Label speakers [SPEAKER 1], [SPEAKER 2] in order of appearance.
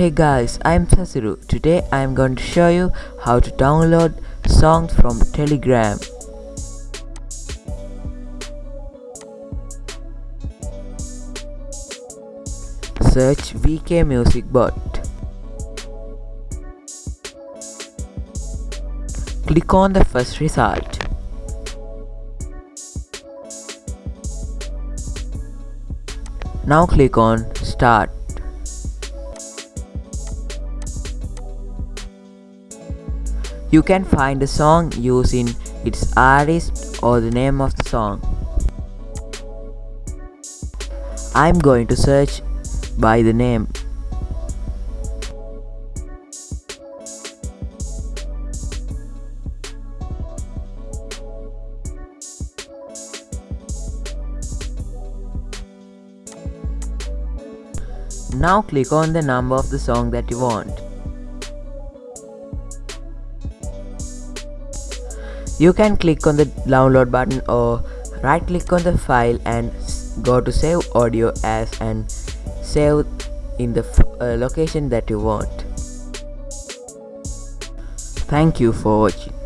[SPEAKER 1] Hey guys, I'm Sasiru. Today I'm going to show you how to download songs from Telegram. Search VK Music Bot. Click on the first result. Now click on Start. You can find the song using its artist or the name of the song. I'm going to search by the name. Now click on the number of the song that you want. You can click on the download button or right click on the file and go to save audio as and save in the uh, location that you want. Thank you for watching.